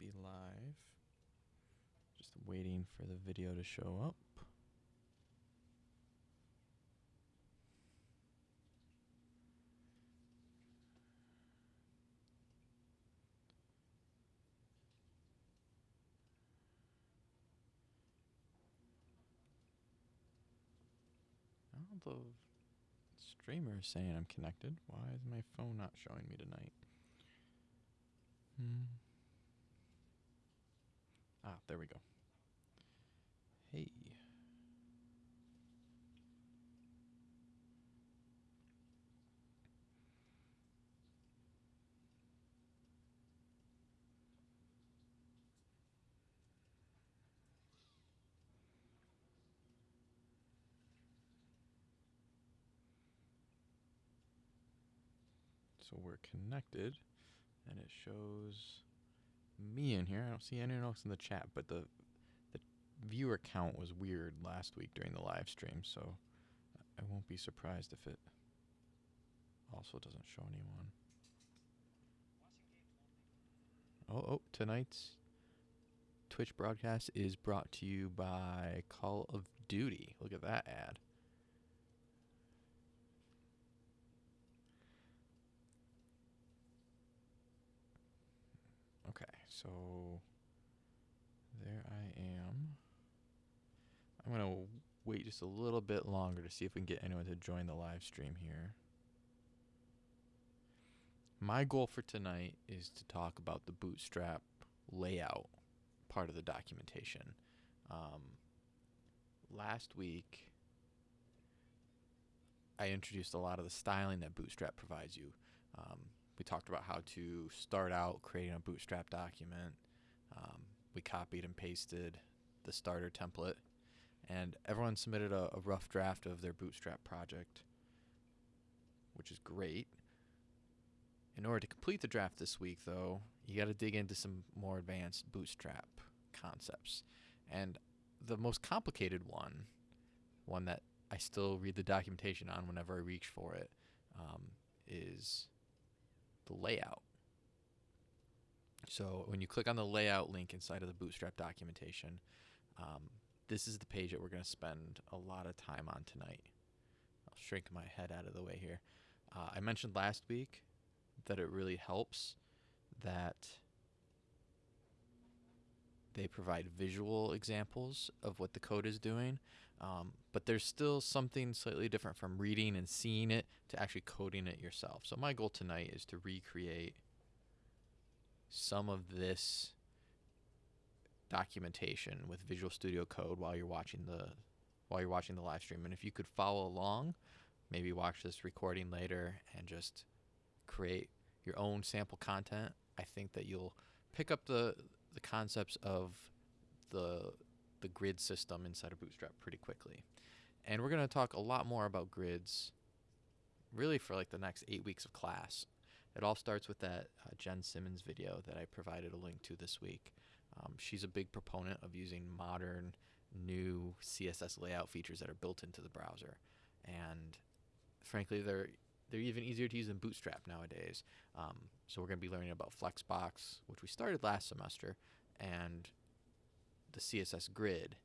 be live. Just waiting for the video to show up. The streamer is saying I'm connected. Why is my phone not showing me tonight? Hmm. Ah, there we go. Hey. So we're connected, and it shows me in here. I don't see anyone else in the chat, but the the viewer count was weird last week during the live stream, so I won't be surprised if it also doesn't show anyone. Oh, oh, tonight's Twitch broadcast is brought to you by Call of Duty. Look at that ad. Okay, so there I am. I'm going to wait just a little bit longer to see if we can get anyone to join the live stream here. My goal for tonight is to talk about the bootstrap layout part of the documentation. Um, last week, I introduced a lot of the styling that Bootstrap provides you. Um, we talked about how to start out creating a Bootstrap document. Um, we copied and pasted the starter template, and everyone submitted a, a rough draft of their Bootstrap project, which is great. In order to complete the draft this week, though, you got to dig into some more advanced Bootstrap concepts. And the most complicated one, one that I still read the documentation on whenever I reach for it, um, is the layout. So when you click on the layout link inside of the Bootstrap documentation, um, this is the page that we're going to spend a lot of time on tonight. I'll shrink my head out of the way here. Uh, I mentioned last week that it really helps that they provide visual examples of what the code is doing, um, but there's still something slightly different from reading and seeing it to actually coding it yourself. So my goal tonight is to recreate some of this documentation with Visual Studio Code while you're watching the while you're watching the live stream. And if you could follow along, maybe watch this recording later and just create your own sample content, I think that you'll pick up the the concepts of the the grid system inside of Bootstrap pretty quickly. And we're going to talk a lot more about grids really for like the next 8 weeks of class. It all starts with that uh, Jen Simmons video that I provided a link to this week. Um, she's a big proponent of using modern new CSS layout features that are built into the browser. And frankly, they're they're even easier to use than Bootstrap nowadays. Um, so we're going to be learning about Flexbox, which we started last semester, and the CSS grid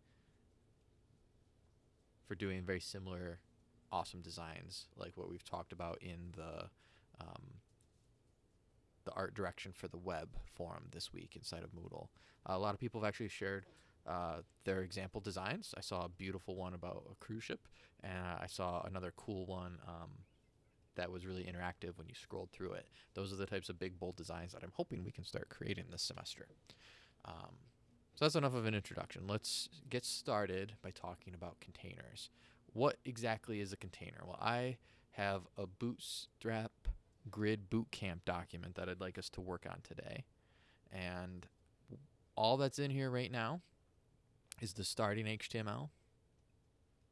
for doing very similar awesome designs like what we've talked about in the um, the art direction for the web forum this week inside of Moodle. Uh, a lot of people have actually shared uh, their example designs. I saw a beautiful one about a cruise ship, and I saw another cool one um, that was really interactive when you scrolled through it. Those are the types of big, bold designs that I'm hoping we can start creating this semester. Um, so that's enough of an introduction. Let's get started by talking about containers. What exactly is a container? Well, I have a Bootstrap Grid Bootcamp document that I'd like us to work on today. And all that's in here right now is the starting HTML,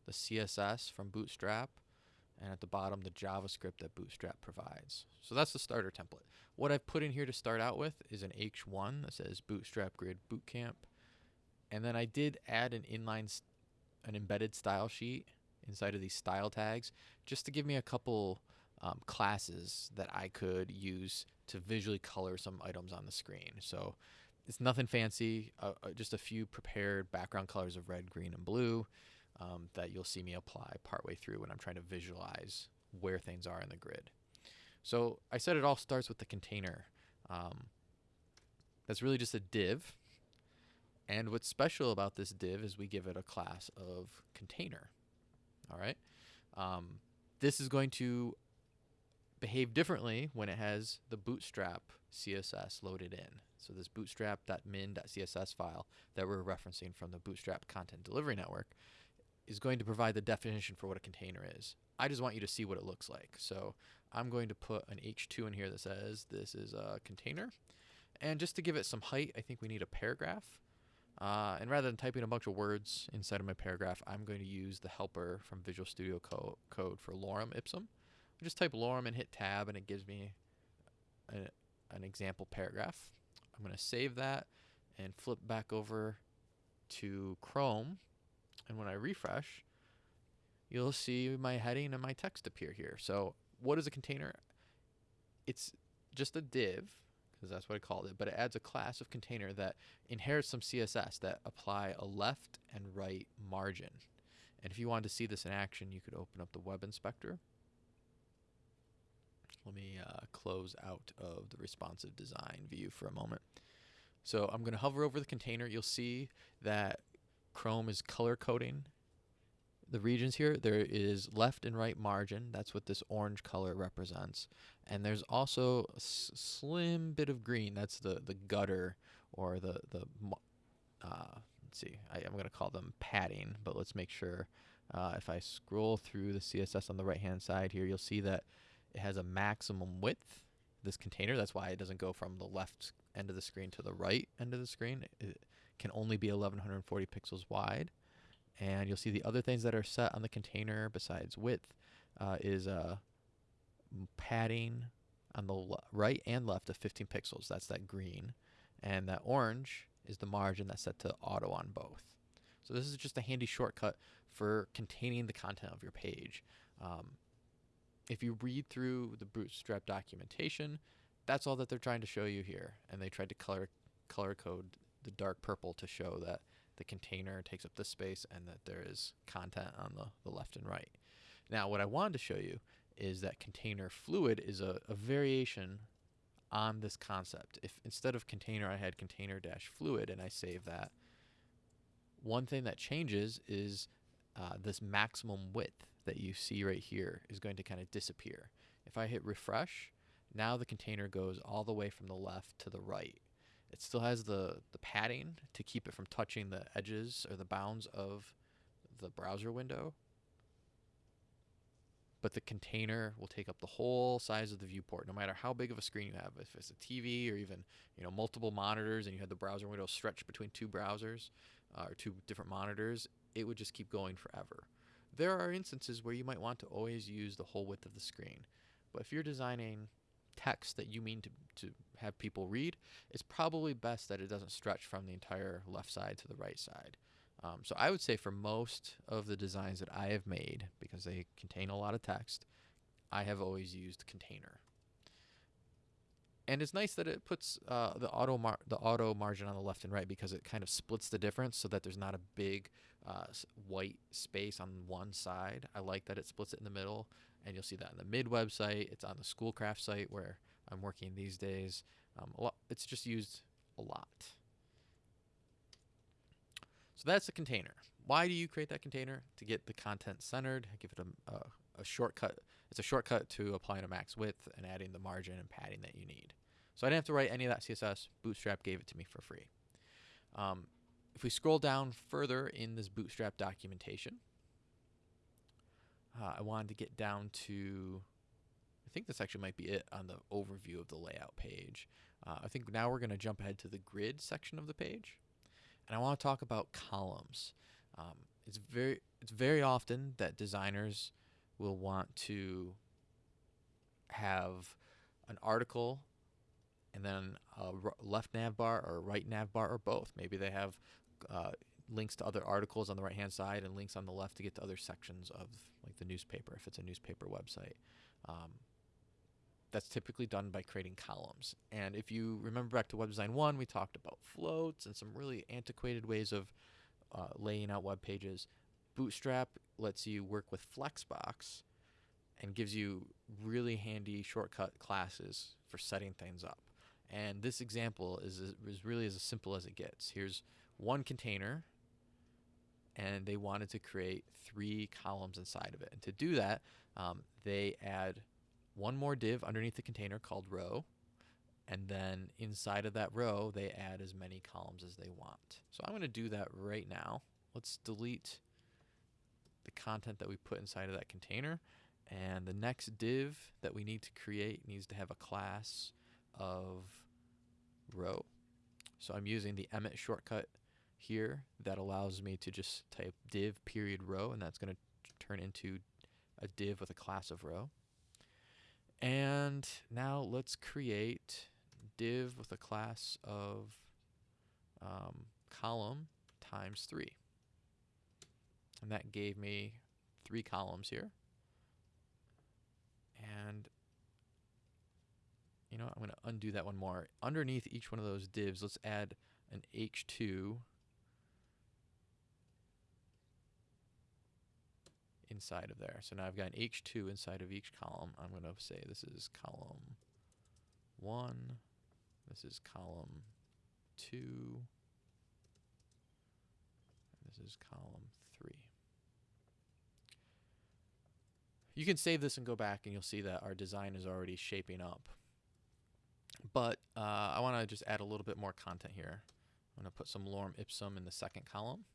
the CSS from Bootstrap, and at the bottom the JavaScript that Bootstrap provides. So that's the starter template. What I've put in here to start out with is an H1 that says Bootstrap Grid Bootcamp. And then I did add an inline, an embedded style sheet inside of these style tags just to give me a couple um, classes that I could use to visually color some items on the screen. So it's nothing fancy, uh, uh, just a few prepared background colors of red, green, and blue um, that you'll see me apply partway through when I'm trying to visualize where things are in the grid. So I said it all starts with the container. Um, that's really just a div. And what's special about this div is we give it a class of container. All right. Um, this is going to behave differently when it has the bootstrap CSS loaded in. So this bootstrap.min.css file that we're referencing from the Bootstrap Content Delivery Network is going to provide the definition for what a container is. I just want you to see what it looks like. So I'm going to put an H2 in here that says this is a container. And just to give it some height, I think we need a paragraph. Uh, and rather than typing a bunch of words inside of my paragraph, I'm going to use the helper from Visual Studio Co Code for lorem ipsum. I just type lorem and hit tab, and it gives me a, an example paragraph. I'm going to save that and flip back over to Chrome. And when I refresh, you'll see my heading and my text appear here. So what is a container? It's just a div, because that's what I called it, but it adds a class of container that inherits some CSS that apply a left and right margin. And if you wanted to see this in action, you could open up the web inspector. Let me uh, close out of the responsive design view for a moment. So I'm going to hover over the container. You'll see that Chrome is color coding the regions here, there is left and right margin. That's what this orange color represents. And there's also a slim bit of green. That's the, the gutter or the, the uh, let's see, I, am going to call them padding, but let's make sure. Uh, if I scroll through the CSS on the right hand side here, you'll see that it has a maximum width, this container. That's why it doesn't go from the left end of the screen to the right end of the screen. It can only be 1140 pixels wide and you'll see the other things that are set on the container besides width uh, is uh, padding on the right and left of 15 pixels. That's that green. And that orange is the margin that's set to auto on both. So this is just a handy shortcut for containing the content of your page. Um, if you read through the Bootstrap documentation, that's all that they're trying to show you here. And they tried to color color code the dark purple to show that the container takes up this space and that there is content on the, the left and right. Now, what I wanted to show you is that container fluid is a, a variation on this concept. If instead of container, I had container dash fluid and I save that, one thing that changes is uh, this maximum width that you see right here is going to kind of disappear. If I hit refresh, now the container goes all the way from the left to the right. It still has the, the padding to keep it from touching the edges or the bounds of the browser window. But the container will take up the whole size of the viewport, no matter how big of a screen you have. If it's a TV or even you know multiple monitors, and you had the browser window stretched between two browsers uh, or two different monitors, it would just keep going forever. There are instances where you might want to always use the whole width of the screen, but if you're designing text that you mean to, to have people read, it's probably best that it doesn't stretch from the entire left side to the right side. Um, so I would say for most of the designs that I have made, because they contain a lot of text, I have always used container. And it's nice that it puts uh, the auto the auto margin on the left and right because it kind of splits the difference so that there's not a big uh, white space on one side. I like that it splits it in the middle and you'll see that on the mid website. It's on the Schoolcraft site where I'm working these days. Um, a lot, it's just used a lot. So that's the container. Why do you create that container? To get the content centered, give it a, a, a shortcut. It's a shortcut to applying a max width and adding the margin and padding that you need. So I didn't have to write any of that CSS. Bootstrap gave it to me for free. Um, if we scroll down further in this Bootstrap documentation, uh, I wanted to get down to, think this actually might be it on the overview of the layout page. Uh, I think now we're going to jump ahead to the grid section of the page. And I want to talk about columns. Um, it's very it's very often that designers will want to have an article and then a left nav bar or right nav bar or both. Maybe they have uh, links to other articles on the right hand side and links on the left to get to other sections of like the newspaper if it's a newspaper website. Um, that's typically done by creating columns. And if you remember back to Web Design 1, we talked about floats and some really antiquated ways of uh, laying out web pages. Bootstrap lets you work with Flexbox and gives you really handy shortcut classes for setting things up. And this example is, is really as simple as it gets. Here's one container and they wanted to create three columns inside of it. And to do that, um, they add one more div underneath the container called row. And then inside of that row, they add as many columns as they want. So I'm going to do that right now. Let's delete the content that we put inside of that container. And the next div that we need to create needs to have a class of row. So I'm using the Emmet shortcut here that allows me to just type div period row and that's going to turn into a div with a class of row. And now let's create div with a class of um, column times 3. And that gave me three columns here. And you know, what? I'm going to undo that one more. Underneath each one of those divs, let's add an H2 inside of there. So now I've got an H2 inside of each column. I'm going to say this is column 1, this is column 2, this is column 3. You can save this and go back and you'll see that our design is already shaping up. But uh, I want to just add a little bit more content here. I'm going to put some lorem ipsum in the second column.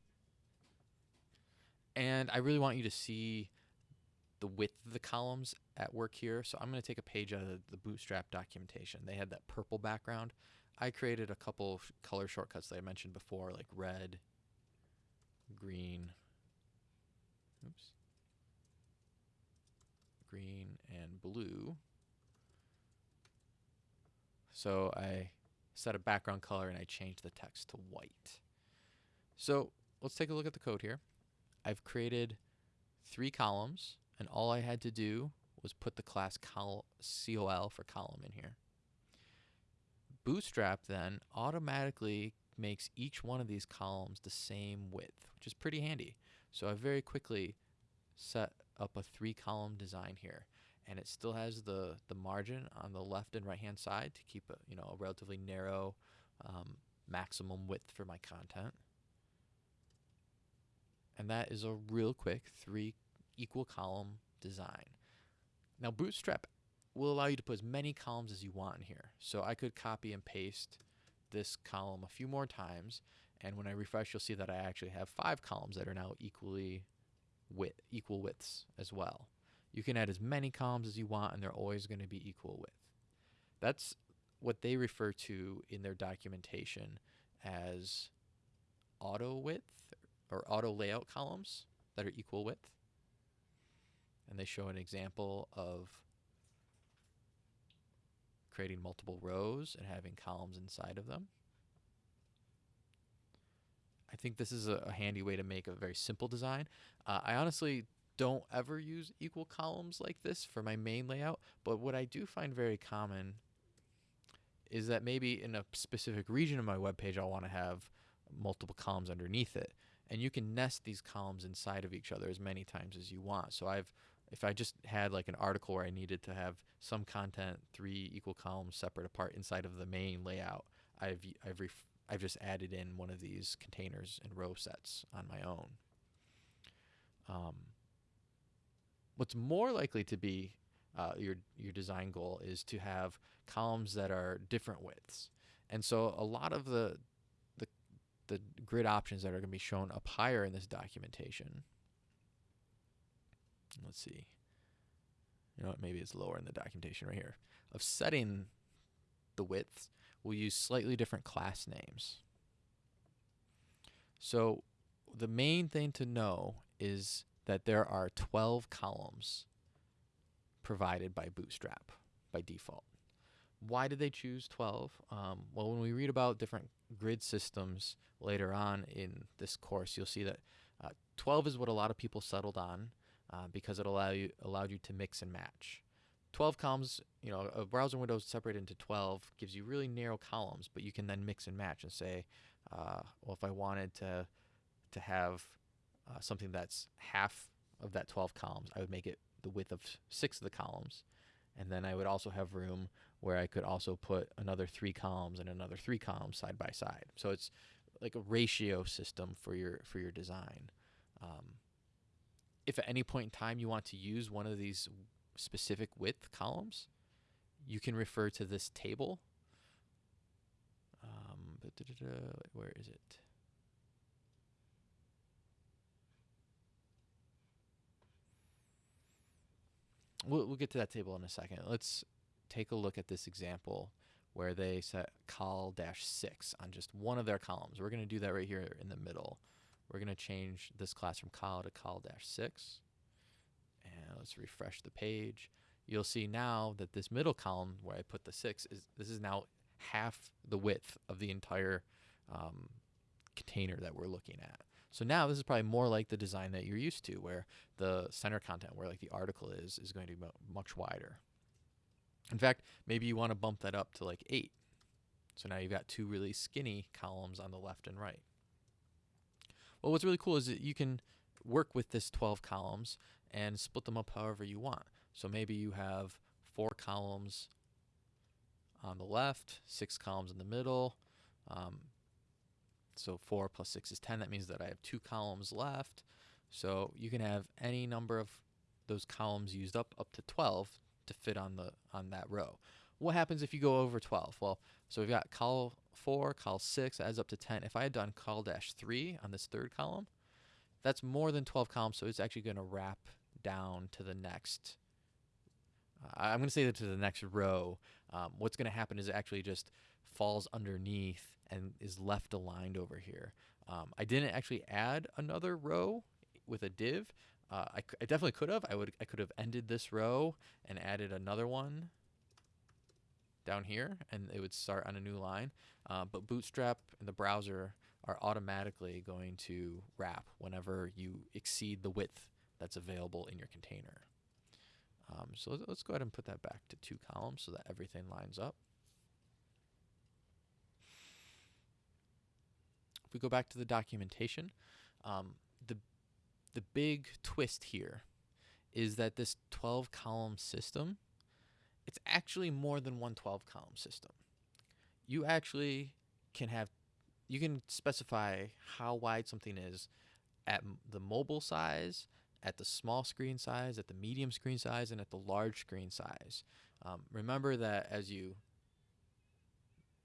And I really want you to see the width of the columns at work here. So I'm going to take a page out of the Bootstrap documentation. They had that purple background. I created a couple color shortcuts that I mentioned before, like red, green, oops, green, and blue. So I set a background color and I changed the text to white. So let's take a look at the code here. I've created three columns and all I had to do was put the class col COL for column in here. Bootstrap then automatically makes each one of these columns the same width, which is pretty handy. So I very quickly set up a three column design here and it still has the the margin on the left and right hand side to keep a you know a relatively narrow um, maximum width for my content and that is a real quick three equal column design. Now bootstrap will allow you to put as many columns as you want in here. So I could copy and paste this column a few more times. And when I refresh you'll see that I actually have five columns that are now equally width equal widths as well. You can add as many columns as you want and they're always going to be equal width. That's what they refer to in their documentation as auto width or auto layout columns that are equal width. And they show an example of creating multiple rows and having columns inside of them. I think this is a, a handy way to make a very simple design. Uh, I honestly don't ever use equal columns like this for my main layout, but what I do find very common is that maybe in a specific region of my web page I'll want to have multiple columns underneath it. And you can nest these columns inside of each other as many times as you want. So I've if I just had like an article where I needed to have some content three equal columns separate apart inside of the main layout, I've I've I've just added in one of these containers and row sets on my own. Um, what's more likely to be uh, your your design goal is to have columns that are different widths. And so a lot of the the grid options that are going to be shown up higher in this documentation. Let's see. You know what? Maybe it's lower in the documentation right here. Of setting the widths, we'll use slightly different class names. So the main thing to know is that there are 12 columns provided by Bootstrap by default. Why did they choose 12? Um, well, when we read about different grid systems later on in this course, you'll see that uh, 12 is what a lot of people settled on uh, because it allow you, allowed you to mix and match. 12 columns, you know, a browser window separated into 12 gives you really narrow columns, but you can then mix and match and say, uh, well, if I wanted to to have uh, something that's half of that 12 columns, I would make it the width of six of the columns, and then I would also have room where I could also put another three columns and another three columns side by side. So it's like a ratio system for your for your design. Um, if at any point in time you want to use one of these specific width columns, you can refer to this table. Um, where is it? We'll, we'll get to that table in a second. Let's take a look at this example where they set col dash 6 on just one of their columns. We're going to do that right here in the middle. We're going to change this class from col to col dash 6. And let's refresh the page. You'll see now that this middle column where I put the 6 is this is now half the width of the entire um, container that we're looking at. So now this is probably more like the design that you're used to where the center content where like the article is is going to be much wider. In fact, maybe you want to bump that up to like 8. So now you've got two really skinny columns on the left and right. Well, what's really cool is that you can work with this 12 columns and split them up however you want. So maybe you have four columns on the left, six columns in the middle. Um, so 4 plus 6 is 10. That means that I have two columns left. So you can have any number of those columns used up up to 12 to fit on the on that row. What happens if you go over 12? Well, so we've got col 4, col 6, adds up to 10. If I had done col dash 3 on this third column, that's more than 12 columns, so it's actually going to wrap down to the next. Uh, I'm going to say that to the next row. Um, what's going to happen is it actually just falls underneath and is left aligned over here. Um, I didn't actually add another row with a div. Uh, I, I definitely could have. I would. I could have ended this row and added another one down here, and it would start on a new line. Uh, but Bootstrap and the browser are automatically going to wrap whenever you exceed the width that's available in your container. Um, so let's go ahead and put that back to two columns so that everything lines up. If we go back to the documentation, um, the the big twist here is that this 12 column system, it's actually more than one 12 column system. You actually can have, you can specify how wide something is at the mobile size, at the small screen size, at the medium screen size, and at the large screen size. Um, remember that as you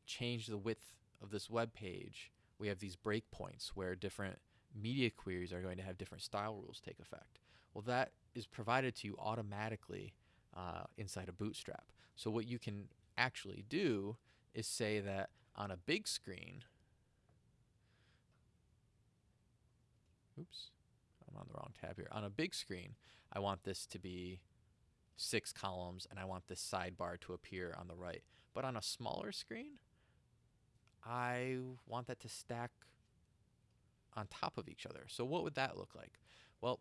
change the width of this web page, we have these breakpoints where different media queries are going to have different style rules take effect. Well, that is provided to you automatically uh, inside of Bootstrap. So what you can actually do is say that on a big screen, oops, I'm on the wrong tab here. On a big screen, I want this to be six columns and I want this sidebar to appear on the right. But on a smaller screen, I want that to stack on top of each other. So what would that look like? Well,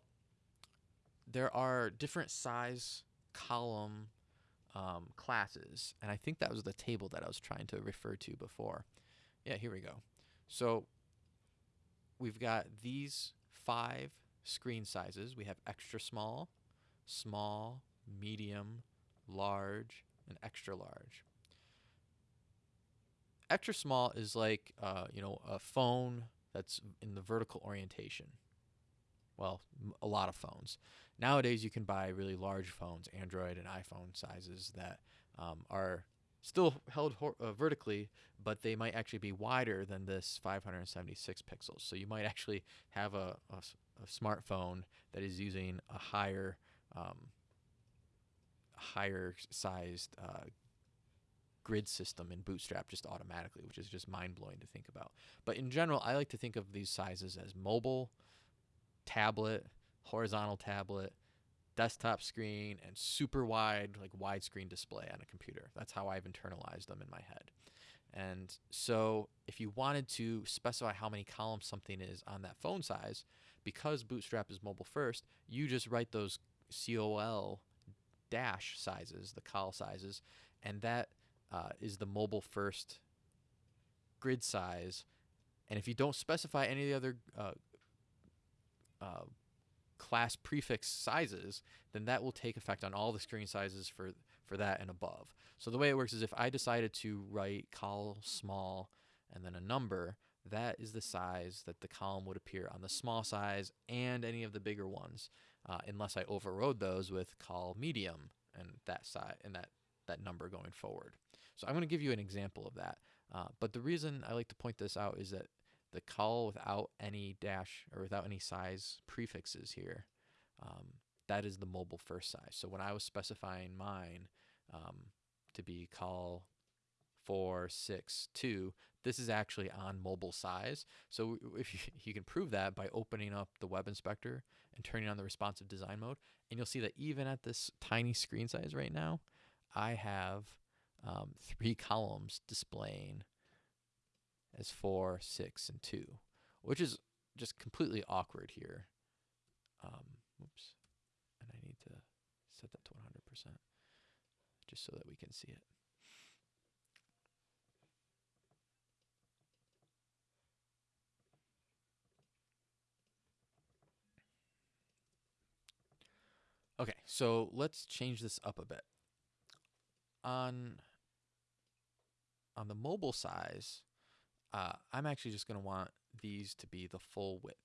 there are different size column um, classes, and I think that was the table that I was trying to refer to before. Yeah, here we go. So we've got these five screen sizes. We have extra small, small, medium, large, and extra large extra small is like uh, you know a phone that's in the vertical orientation. Well, a lot of phones. Nowadays, you can buy really large phones, Android and iPhone sizes that um, are still held uh, vertically, but they might actually be wider than this 576 pixels. So you might actually have a, a, a smartphone that is using a higher um, higher sized uh, grid system in Bootstrap just automatically, which is just mind blowing to think about. But in general, I like to think of these sizes as mobile, tablet, horizontal tablet, desktop screen, and super wide, like widescreen display on a computer. That's how I've internalized them in my head. And so if you wanted to specify how many columns something is on that phone size, because Bootstrap is mobile first, you just write those COL dash sizes, the col sizes, and that uh, is the mobile first grid size. And if you don't specify any of the other uh, uh, class prefix sizes, then that will take effect on all the screen sizes for for that and above. So the way it works is if I decided to write col small and then a number, that is the size that the column would appear on the small size and any of the bigger ones, uh, unless I overrode those with col medium and that size and that that number going forward. So I'm going to give you an example of that. Uh, but the reason I like to point this out is that the col without any dash or without any size prefixes here, um, that is the mobile first size. So when I was specifying mine um, to be col 462, this is actually on mobile size. So if you, you can prove that by opening up the web inspector and turning on the responsive design mode, and you'll see that even at this tiny screen size right now, I have um, three columns displaying as four, six, and two, which is just completely awkward here. Um, oops, and I need to set that to 100% just so that we can see it. Okay, so let's change this up a bit. On on the mobile size, uh, I'm actually just going to want these to be the full width,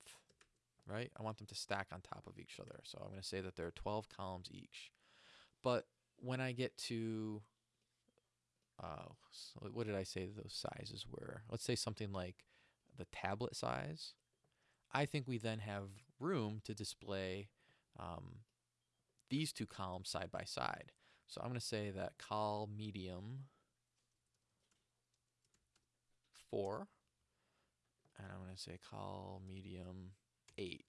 right? I want them to stack on top of each other. So I'm going to say that there are 12 columns each. But when I get to, uh, so what did I say those sizes were? Let's say something like the tablet size. I think we then have room to display um, these two columns side by side. So I'm going to say that col medium 4, and I'm going to say col medium 8,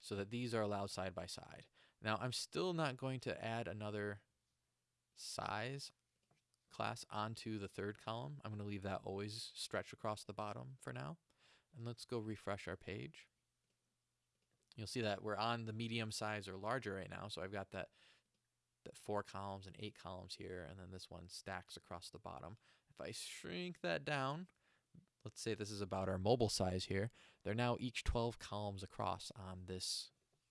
so that these are allowed side by side. Now I'm still not going to add another size class onto the third column. I'm going to leave that always stretch across the bottom for now. And let's go refresh our page. You'll see that we're on the medium size or larger right now. So I've got that, that four columns and eight columns here, and then this one stacks across the bottom. If I shrink that down, let's say this is about our mobile size here, they're now each 12 columns across on this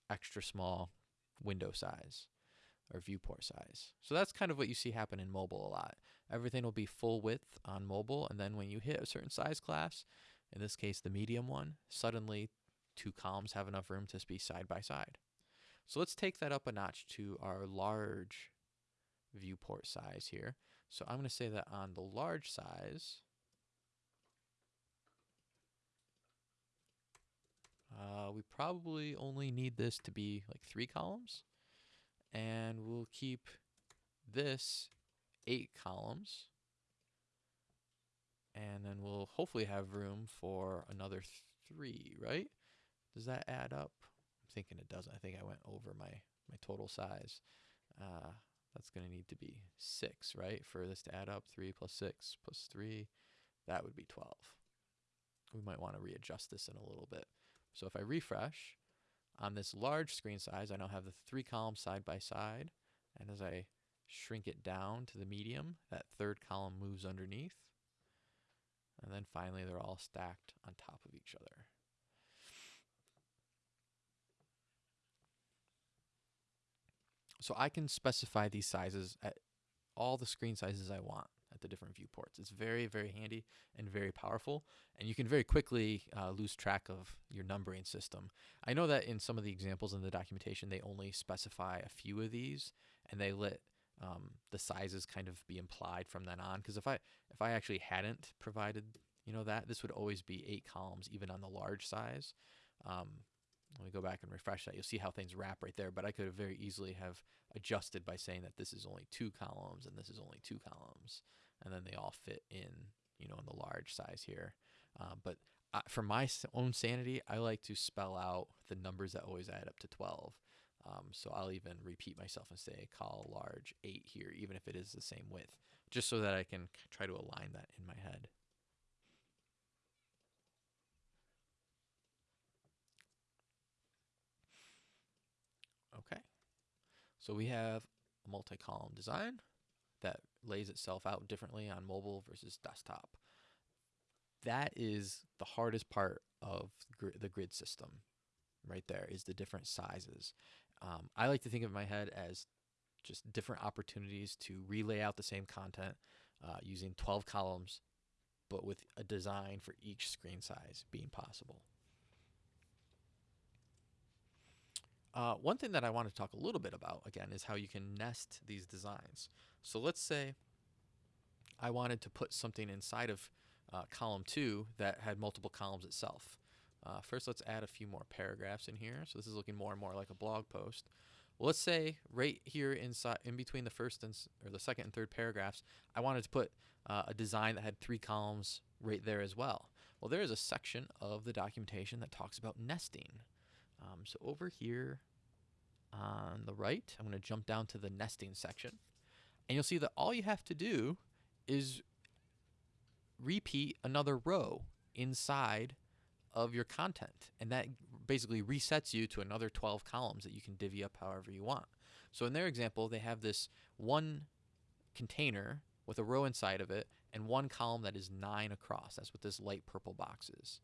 extra small window size or viewport size. So that's kind of what you see happen in mobile a lot. Everything will be full width on mobile, and then when you hit a certain size class, in this case the medium one, suddenly two columns have enough room to be side by side. So let's take that up a notch to our large viewport size here. So I'm going to say that on the large size, uh, we probably only need this to be like three columns. And we'll keep this eight columns. And then we'll hopefully have room for another three, right? Does that add up? I'm thinking it doesn't. I think I went over my, my total size. Uh, that's going to need to be 6, right? For this to add up, 3 plus 6 plus 3, that would be 12. We might want to readjust this in a little bit. So if I refresh, on this large screen size, I now have the three columns side by side. And as I shrink it down to the medium, that third column moves underneath. And then finally, they're all stacked on top of each other. So I can specify these sizes at all the screen sizes I want the different viewports. It's very, very handy and very powerful, and you can very quickly uh, lose track of your numbering system. I know that in some of the examples in the documentation, they only specify a few of these, and they let um, the sizes kind of be implied from then on. Because if I if I actually hadn't provided you know that, this would always be eight columns, even on the large size. Um, let me go back and refresh that. You'll see how things wrap right there. But I could have very easily have adjusted by saying that this is only two columns and this is only two columns. And then they all fit in, you know, in the large size here. Uh, but uh, for my own sanity, I like to spell out the numbers that always add up to 12. Um, so I'll even repeat myself and say col large 8 here, even if it is the same width, just so that I can try to align that in my head. Okay. So we have a multi-column design that lays itself out differently on mobile versus desktop. That is the hardest part of gr- the grid system right there is the different sizes. Um, I like to think of my head as just different opportunities to relay out the same content uh, using 12 columns, but with a design for each screen size being possible. Uh, one thing that I want to talk a little bit about again is how you can nest these designs. So let's say I wanted to put something inside of uh, column two that had multiple columns itself. Uh, first, let's add a few more paragraphs in here. So this is looking more and more like a blog post. Well, let's say right here inside, in between the first and or the second and third paragraphs, I wanted to put uh, a design that had three columns right there as well. Well, there is a section of the documentation that talks about nesting. Um, so over here on the right, I'm going to jump down to the nesting section, and you'll see that all you have to do is repeat another row inside of your content. And that basically resets you to another 12 columns that you can divvy up however you want. So in their example, they have this one container with a row inside of it and one column that is nine across. That's what this light purple box is.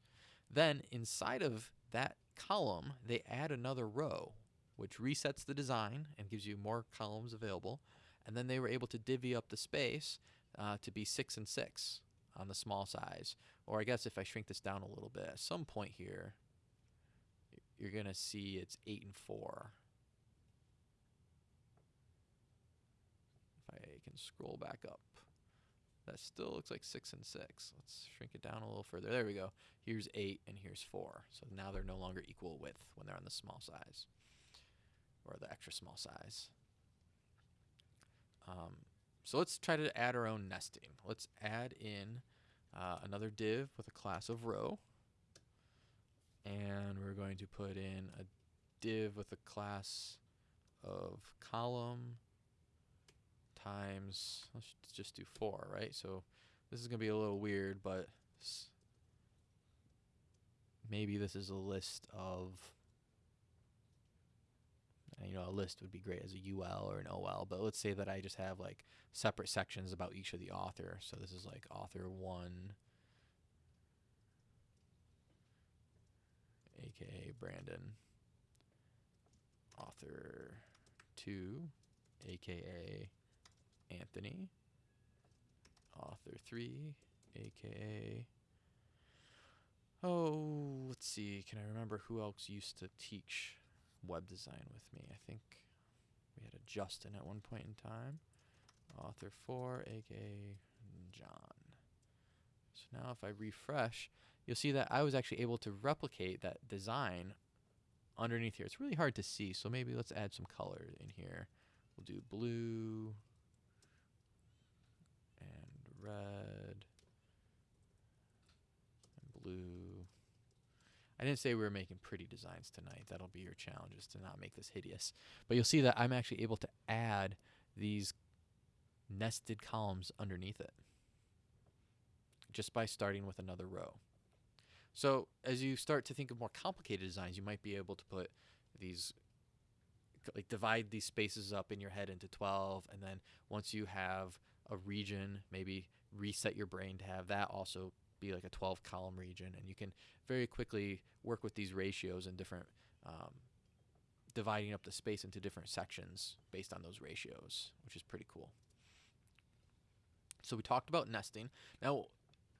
Then inside of that column, they add another row, which resets the design and gives you more columns available. And then they were able to divvy up the space uh, to be six and six on the small size. Or I guess if I shrink this down a little bit, at some point here, you're going to see it's 8 and 4. If I can scroll back up. That still looks like 6 and 6. Let's shrink it down a little further. There we go. Here's 8 and here's 4. So now they're no longer equal width when they're on the small size. Or the extra small size. Um, so let's try to add our own nesting. Let's add in uh, another div with a class of row. And we're going to put in a div with a class of column times, let's just do four, right? So this is going to be a little weird, but maybe this is a list of uh, you know, a list would be great as a UL or an OL, but let's say that I just have like separate sections about each of the author. So this is like author one, aka Brandon, author two, aka Anthony, author three, aka Oh, let's see. Can I remember who else used to teach web design with me. I think we had a Justin at one point in time. Author 4, aka John. So now if I refresh, you'll see that I was actually able to replicate that design underneath here. It's really hard to see, so maybe let's add some color in here. We'll do blue red and blue I didn't say we were making pretty designs tonight. That'll be your challenge is to not make this hideous. But you'll see that I'm actually able to add these nested columns underneath it just by starting with another row. So as you start to think of more complicated designs, you might be able to put these like divide these spaces up in your head into 12 and then once you have a region maybe reset your brain to have that also be like a 12 column region and you can very quickly work with these ratios and different um, dividing up the space into different sections based on those ratios which is pretty cool. So we talked about nesting. Now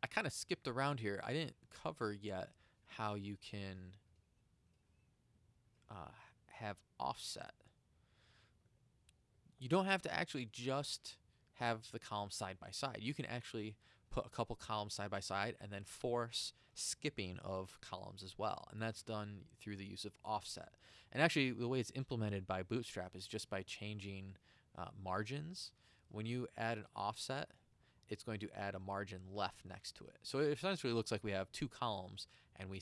I kind of skipped around here. I didn't cover yet how you can uh, have offset. You don't have to actually just have the columns side by side you can actually put a couple columns side by side and then force skipping of columns as well. And that's done through the use of offset. And actually, the way it's implemented by Bootstrap is just by changing uh, margins. When you add an offset, it's going to add a margin left next to it. So it essentially looks like we have two columns and we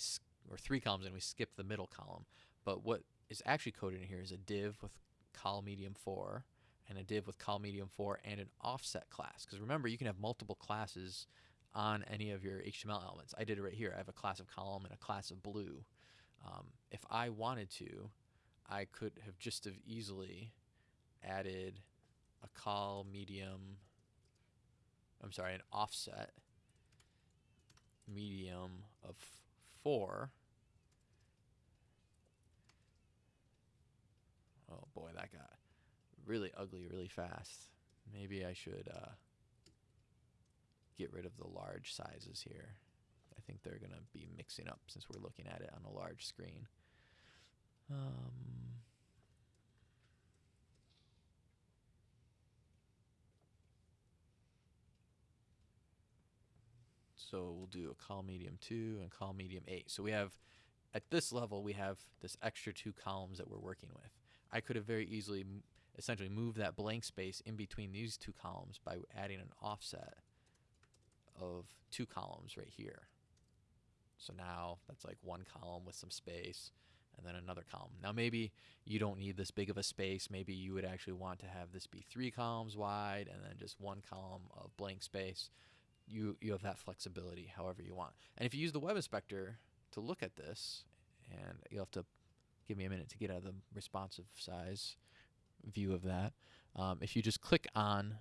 or three columns and we skip the middle column. But what is actually coded in here is a div with col medium 4 and a div with col medium 4 and an offset class. Because remember, you can have multiple classes on any of your HTML elements. I did it right here. I have a class of column and a class of blue. Um, if I wanted to, I could have just have easily added a col medium. I'm sorry, an offset medium of four. Oh boy, that got really ugly really fast. Maybe I should uh, get rid of the large sizes here. I think they're going to be mixing up since we're looking at it on a large screen. Um, so we'll do a col medium 2 and col medium 8. So we have, at this level, we have this extra two columns that we're working with. I could have very easily essentially move that blank space in between these two columns by adding an offset of two columns right here. So now that's like one column with some space and then another column. Now maybe you don't need this big of a space. Maybe you would actually want to have this be three columns wide and then just one column of blank space. You, you have that flexibility however you want. And if you use the web inspector to look at this, and you'll have to give me a minute to get out of the responsive size view of that. Um, if you just click on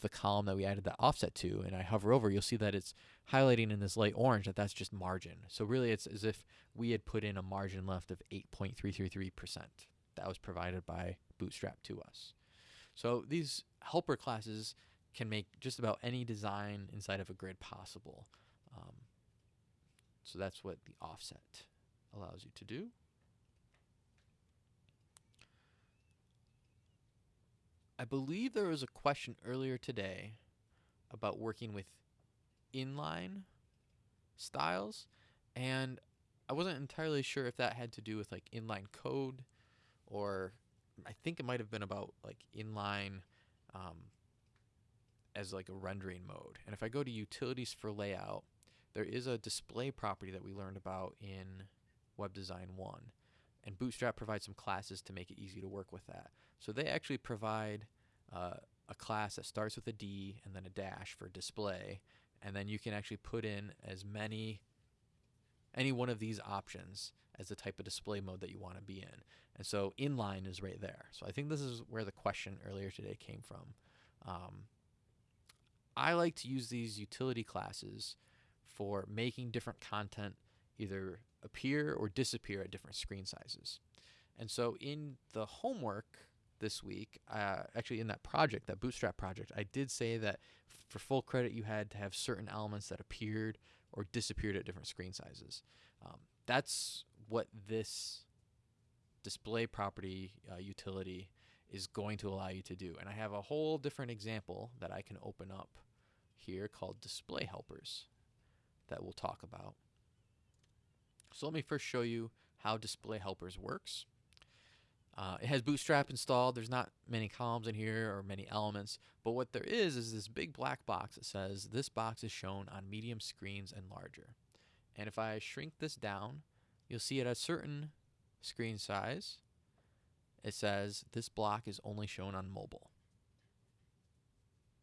the column that we added that offset to and I hover over, you'll see that it's highlighting in this light orange that that's just margin. So really it's as if we had put in a margin left of 8.333%. That was provided by Bootstrap to us. So these helper classes can make just about any design inside of a grid possible. Um, so that's what the offset allows you to do. Believe there was a question earlier today about working with inline styles, and I wasn't entirely sure if that had to do with like inline code, or I think it might have been about like inline um, as like a rendering mode. And if I go to utilities for layout, there is a display property that we learned about in Web Design 1 and Bootstrap provides some classes to make it easy to work with that. So they actually provide uh, a class that starts with a D and then a dash for display, and then you can actually put in as many, any one of these options as the type of display mode that you want to be in. And so inline is right there. So I think this is where the question earlier today came from. Um, I like to use these utility classes for making different content either appear or disappear at different screen sizes. And so in the homework this week, uh, actually in that project, that Bootstrap project, I did say that for full credit, you had to have certain elements that appeared or disappeared at different screen sizes. Um, that's what this display property uh, utility is going to allow you to do. And I have a whole different example that I can open up here called display helpers that we'll talk about. So let me first show you how display helpers works. Uh, it has Bootstrap installed. There's not many columns in here or many elements, but what there is is this big black box that says this box is shown on medium screens and larger. And if I shrink this down, you'll see at a certain screen size, it says this block is only shown on mobile.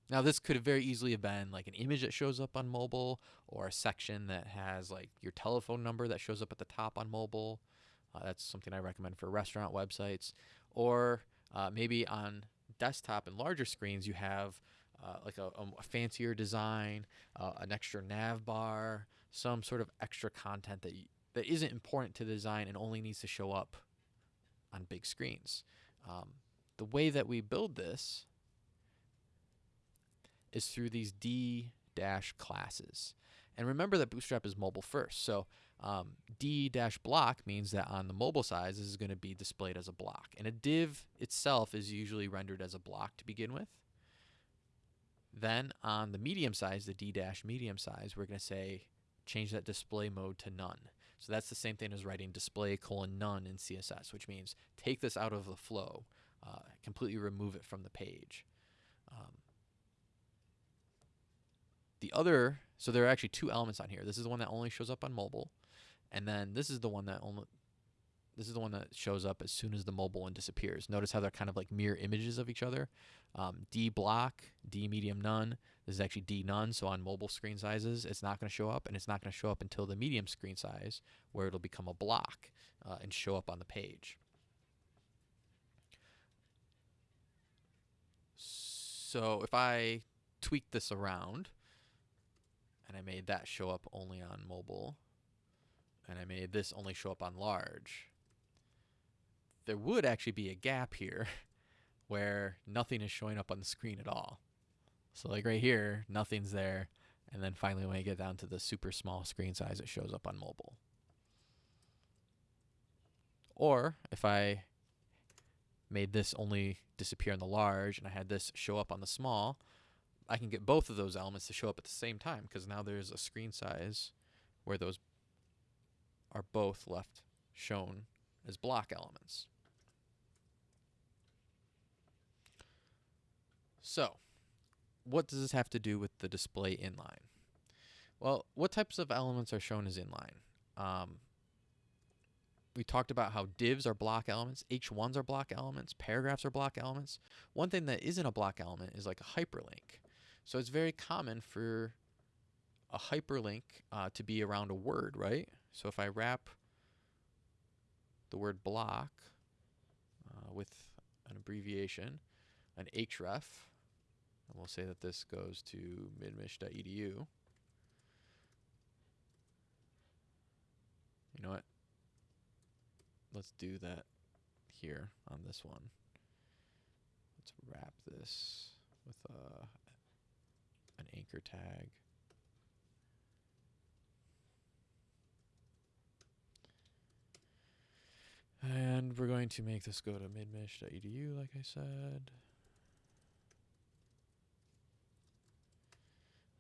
Now this could have very easily have been like an image that shows up on mobile or a section that has like your telephone number that shows up at the top on mobile. Uh, that's something I recommend for restaurant websites. Or uh, maybe on desktop and larger screens you have uh, like a, a, fancier design, uh, an extra nav bar, some sort of extra content that, that isn't important to the design and only needs to show up on big screens. Um, the way that we build this is through these D dash classes. And remember that Bootstrap is mobile first. So um, D-block means that on the mobile side, this is going to be displayed as a block. And a div itself is usually rendered as a block to begin with. Then on the medium size, the D-medium size, we're going to say change that display mode to none. So that's the same thing as writing display colon none in CSS, which means take this out of the flow, uh, completely remove it from the page. Um, the other, so there are actually two elements on here. This is the one that only shows up on mobile, and then this is the one that only this is the one that shows up as soon as the mobile one disappears. Notice how they're kind of like mirror images of each other. Um, D block, D medium none. This is actually D none, so on mobile screen sizes, it's not going to show up, and it's not going to show up until the medium screen size, where it'll become a block uh, and show up on the page. So if I tweak this around and I made that show up only on mobile and I made this only show up on large, there would actually be a gap here where nothing is showing up on the screen at all. So like right here, nothing's there. And then finally when I get down to the super small screen size, it shows up on mobile. Or if I made this only disappear on the large and I had this show up on the small, I can get both of those elements to show up at the same time because now there's a screen size where those are both left shown as block elements. So, what does this have to do with the display inline? Well, what types of elements are shown as inline? Um, we talked about how divs are block elements, H1s are block elements, paragraphs are block elements. One thing that isn't a block element is like a hyperlink. So it's very common for a hyperlink uh, to be around a word, right? So if I wrap the word block uh, with an abbreviation, an href, and we'll say that this goes to midmich.edu. You know what? Let's do that here on this one. Let's wrap this with a an anchor tag. And we're going to make this go to midmich.edu, like I said.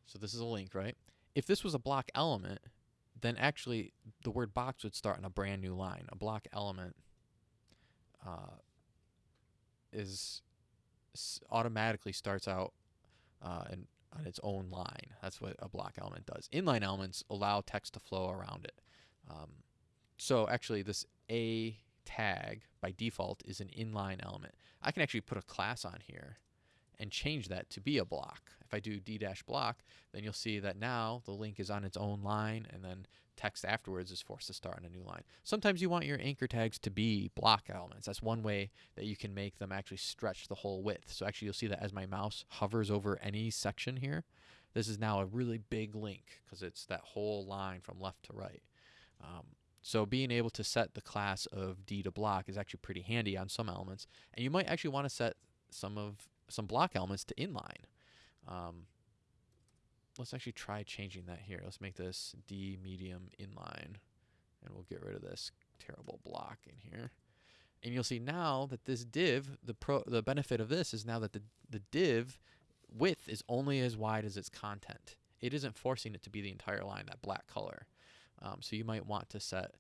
So this is a link, right? If this was a block element, then actually the word box would start on a brand new line. A block element uh, is automatically starts out uh, and on its own line. That's what a block element does. Inline elements allow text to flow around it. Um, so actually this A tag by default is an inline element. I can actually put a class on here and change that to be a block. If I do d-block, then you'll see that now the link is on its own line and then text afterwards is forced to start on a new line. Sometimes you want your anchor tags to be block elements. That's one way that you can make them actually stretch the whole width. So actually you'll see that as my mouse hovers over any section here, this is now a really big link because it's that whole line from left to right. Um, so being able to set the class of D to block is actually pretty handy on some elements. And you might actually want to set some of some block elements to inline. Um, let's actually try changing that here. Let's make this D medium inline and we'll get rid of this terrible block in here. And you'll see now that this div, the pro, the benefit of this is now that the, the div width is only as wide as its content. It isn't forcing it to be the entire line, that black color. Um, so you might want to set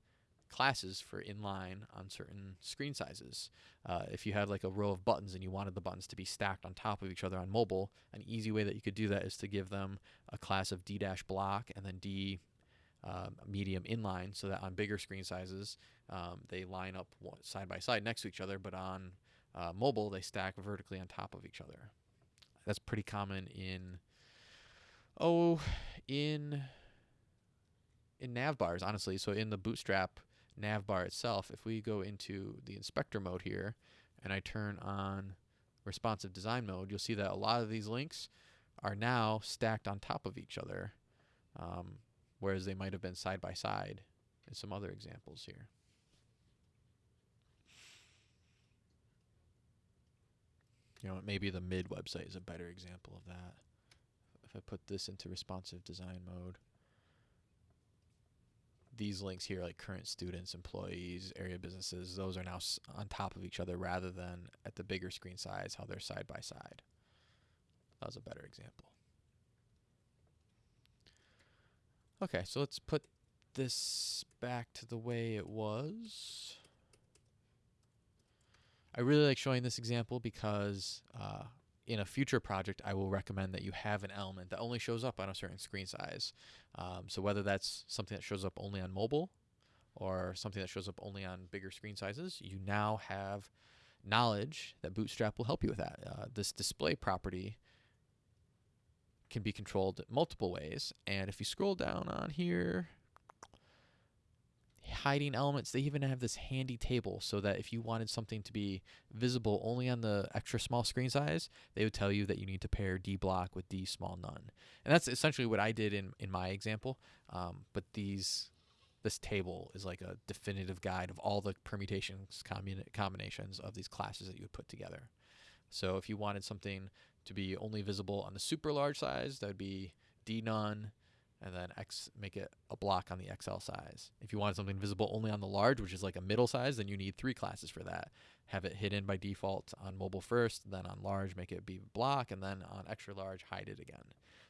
classes for inline on certain screen sizes. Uh, if you had like a row of buttons and you wanted the buttons to be stacked on top of each other on mobile, an easy way that you could do that is to give them a class of D dash block and then D um, medium inline so that on bigger screen sizes um, they line up side by side next to each other, but on uh, mobile they stack vertically on top of each other. That's pretty common in oh in in nav bars honestly. So in the Bootstrap navbar itself, if we go into the inspector mode here and I turn on responsive design mode, you'll see that a lot of these links are now stacked on top of each other, um, whereas they might have been side by side in some other examples here. You know, maybe the mid website is a better example of that. If I put this into responsive design mode, these links here, like current students, employees, area businesses, those are now on top of each other rather than at the bigger screen size, how they're side by side. That was a better example. Okay, so let's put this back to the way it was. I really like showing this example because uh, in a future project, I will recommend that you have an element that only shows up on a certain screen size. Um, so whether that's something that shows up only on mobile or something that shows up only on bigger screen sizes, you now have knowledge that Bootstrap will help you with that. Uh, this display property can be controlled multiple ways. And if you scroll down on here, hiding elements, they even have this handy table so that if you wanted something to be visible only on the extra small screen size, they would tell you that you need to pair D block with D small none. And that's essentially what I did in, in my example. Um, but these this table is like a definitive guide of all the permutations combinations of these classes that you would put together. So if you wanted something to be only visible on the super large size, that would be D none, and then X make it a block on the XL size. If you want something visible only on the large, which is like a middle size, then you need three classes for that. Have it hidden by default on mobile first, then on large make it be a block, and then on extra large hide it again.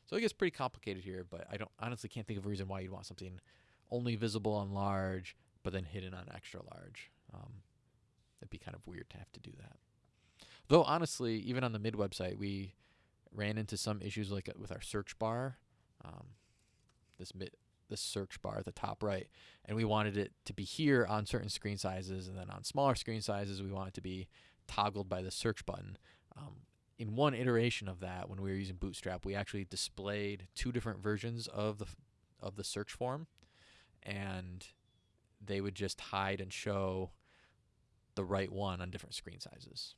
So it gets pretty complicated here, but I don't honestly can't think of a reason why you'd want something only visible on large, but then hidden on extra large. Um, it'd be kind of weird to have to do that. Though honestly, even on the mid website, we ran into some issues like uh, with our search bar. Um, this mid this search bar at the top right and we wanted it to be here on certain screen sizes and then on smaller screen sizes we want it to be toggled by the search button. Um, in one iteration of that when we were using bootstrap we actually displayed two different versions of the of the search form and they would just hide and show the right one on different screen sizes.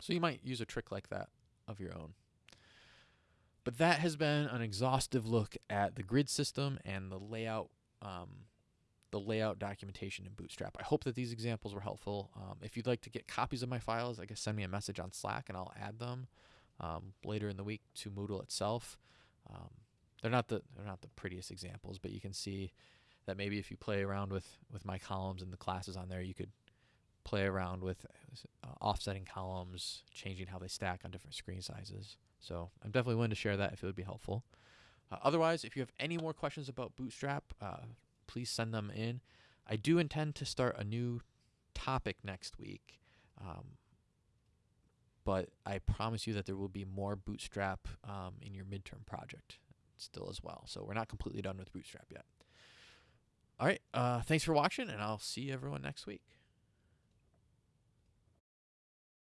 So you might use a trick like that of your own but that has been an exhaustive look at the grid system and the layout, um, the layout documentation in Bootstrap. I hope that these examples were helpful. Um, if you'd like to get copies of my files, I guess send me a message on Slack and I'll add them um, later in the week to Moodle itself. Um, they're not the they're not the prettiest examples, but you can see that maybe if you play around with with my columns and the classes on there, you could play around with uh, offsetting columns, changing how they stack on different screen sizes. So I'm definitely willing to share that if it would be helpful. Uh, otherwise, if you have any more questions about Bootstrap, uh, please send them in. I do intend to start a new topic next week, um, but I promise you that there will be more Bootstrap um, in your midterm project still as well. So we're not completely done with Bootstrap yet. All right, uh, thanks for watching, and I'll see everyone next week.